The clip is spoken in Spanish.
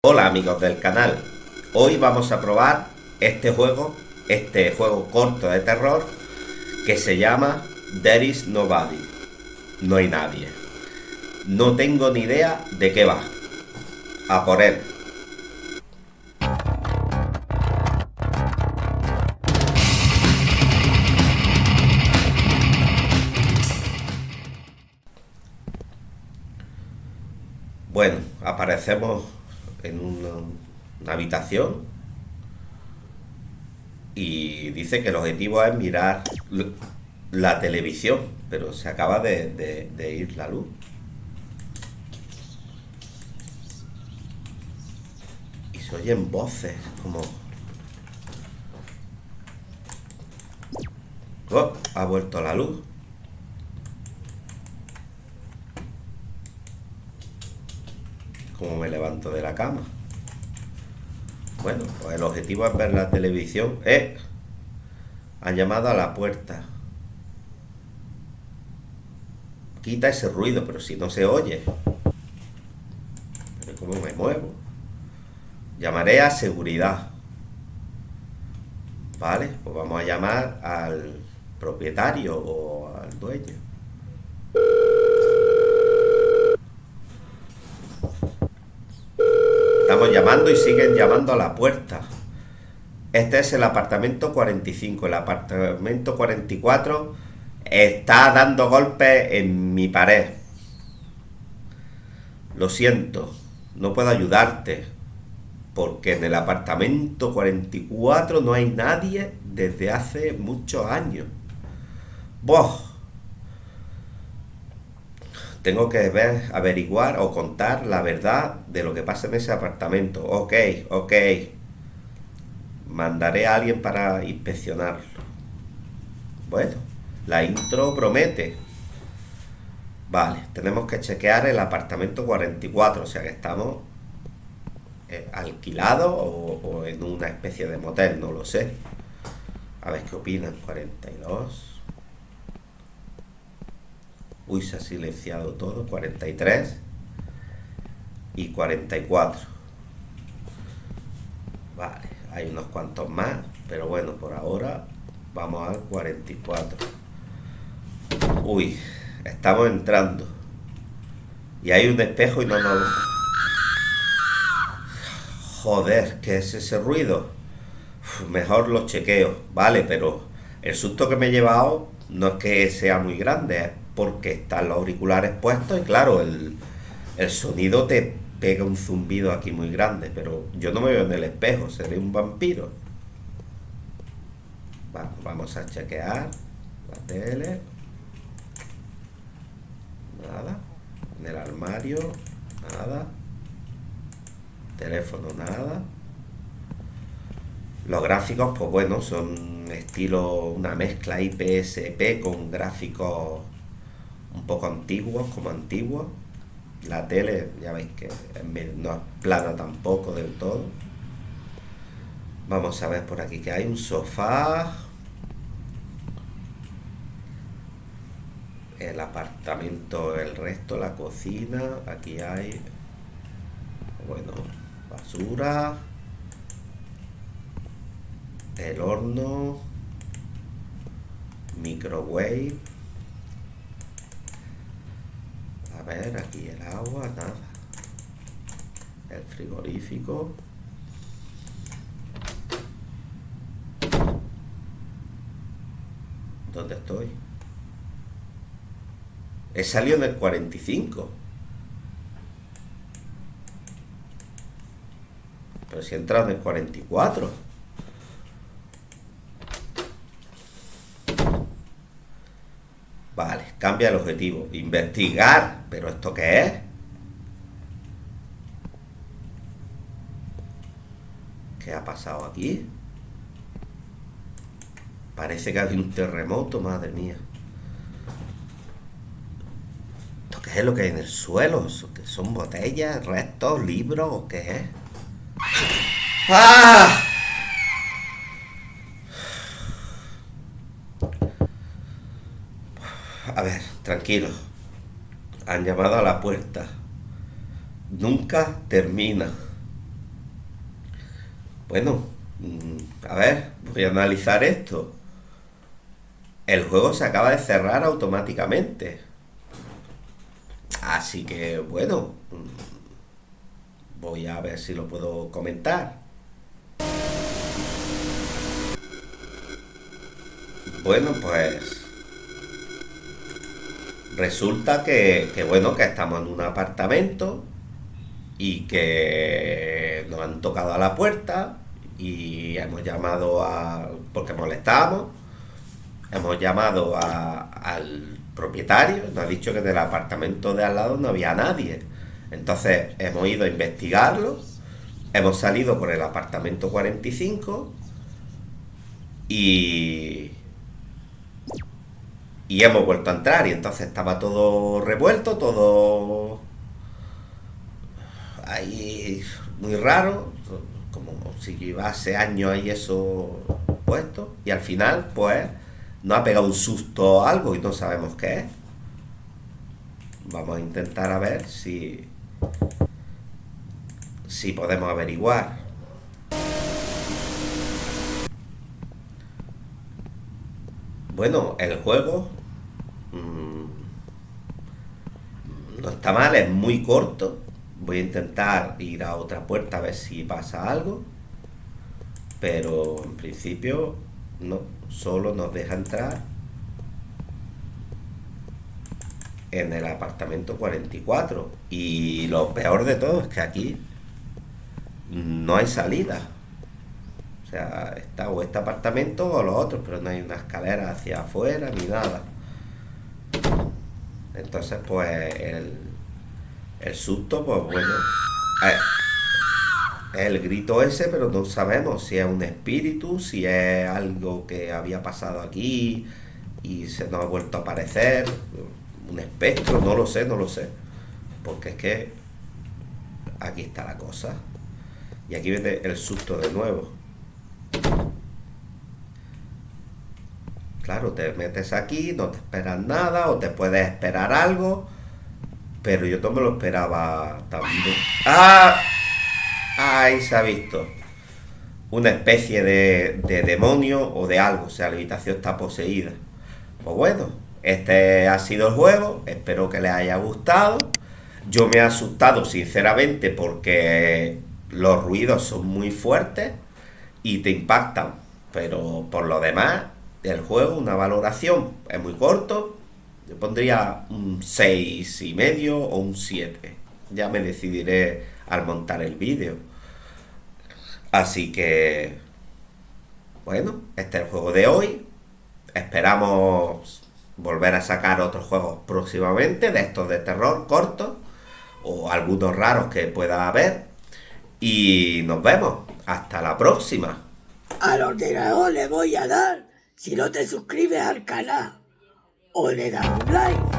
Hola amigos del canal, hoy vamos a probar este juego, este juego corto de terror que se llama There is Nobody, no hay nadie. No tengo ni idea de qué va. A por él. Bueno, aparecemos en una, habitación y dice que el objetivo es mirar la televisión, pero se acaba de, de ir la luz. Y se oyen voces como... Oh, ha vuelto la luz. como me de la cama. Bueno, pues el objetivo es ver la televisión. ¡Eh! Han llamado a la puerta. Quita ese ruido, pero si no se oye. Pero ¿cómo me muevo? Llamaré a seguridad. Vale, pues vamos a llamar al propietario o al dueño. Estamos llamando y siguen llamando a la puerta. Este es el apartamento 45. El apartamento 44 está dando golpes en mi pared. Lo siento, no puedo ayudarte. Porque en el apartamento 44 no hay nadie desde hace muchos años. Vos, tengo que ver, averiguar o contar la verdad de lo que pasa en ese apartamento. Ok, ok. Mandaré a alguien para inspeccionarlo. Bueno, la intro promete. Vale, tenemos que chequear el apartamento 44, o sea que estamos eh, alquilados o en una especie de motel, no lo sé. A ver qué opinan. 42. Uy, se ha silenciado todo. 43 y 44. Vale, hay unos cuantos más, pero bueno, por ahora vamos al 44. Uy, estamos entrando. Y hay un espejo y no nos... Joder, ¿qué es ese ruido? mejor lo chequeo, vale, pero el susto que me he llevado no es que sea muy grande, es porque están los auriculares puestos y claro, el, sonido te pega un zumbido aquí muy grande, pero yo no me veo en el espejo, seré un vampiro. vamos a chequear la tele. Nada. En el armario, nada. Teléfono, nada. Los gráficos, pues bueno, son estilo una mezcla IPSP con gráficos un poco antiguos, como antiguos. La tele, ya veis que no es plana tampoco del todo. Vamos a ver por aquí que hay un sofá. El apartamento, el resto, la cocina. Aquí hay, bueno, basura. El horno. Microwave ver, aquí el agua, nada. El frigorífico. ¿Dónde estoy? He salido en el 45. Pero si he entrado en el 44. Vale, cambia el objetivo. Investigar. ¿Pero esto qué es? ¿Qué ha pasado aquí? Parece que hay un terremoto, madre mía. ¿Esto qué es lo que hay en el suelo? ¿Son botellas, restos, libros o qué es? ¡Ah! A ver, tranquilo. Han llamado a la puerta. Nunca termina. Bueno, mm, a ver, voy a analizar esto. El juego se acaba de cerrar automáticamente. Así que, bueno, mm, voy a ver si lo puedo comentar. Bueno, pues resulta que, bueno, que estamos en un apartamento y que nos han tocado a la puerta y hemos llamado a... porque molestamos, hemos llamado al propietario, nos ha dicho que del apartamento de al lado no había nadie. Entonces hemos ido a investigarlo, hemos salido por el apartamento 45 y... Y hemos vuelto a entrar y entonces estaba todo revuelto, todo ahí muy raro, como si llevase años ahí eso puesto, y al final, pues, nos ha pegado un susto algo y no sabemos qué es. Vamos a intentar a ver si, si podemos averiguar. Bueno, el juego mmm, no está mal, es muy corto Voy a intentar ir a otra puerta a ver si pasa algo. Pero en principio no, solo nos deja entrar en el apartamento 44. Y lo peor de todo es que aquí no hay salida. O sea, está o este apartamento o los otros, pero no hay una escalera hacia afuera ni nada. Entonces, pues el, el susto, pues bueno, es el grito ese, pero no sabemos si es un espíritu, si es algo que había pasado aquí y se nos ha vuelto a aparecer, un espectro, no lo sé, no lo sé. Porque es que aquí está la cosa. Y aquí viene el susto de nuevo. Claro, te metes aquí, no te esperas nada o te puedes esperar algo pero yo no me lo esperaba también. ¡Ah! Ahí se ha visto. Una especie de, de demonio o de algo. O sea, la habitación está poseída. Pues bueno, este ha sido el juego. Espero que les haya gustado. Yo me he asustado, sinceramente, porque los ruidos son muy fuertes y te impactan. Pero por lo demás, el juego, una valoración, es muy corto, yo pondría un 6 y medio o un 7. Ya me decidiré al montar el vídeo. Así que, bueno, este es el juego de hoy. Esperamos volver a sacar otros juegos próximamente, de estos de terror cortos, o algunos raros que pueda haber. Y nos vemos. Hasta la próxima. Al ordenador le voy a dar si no te suscribes al canal o le da un like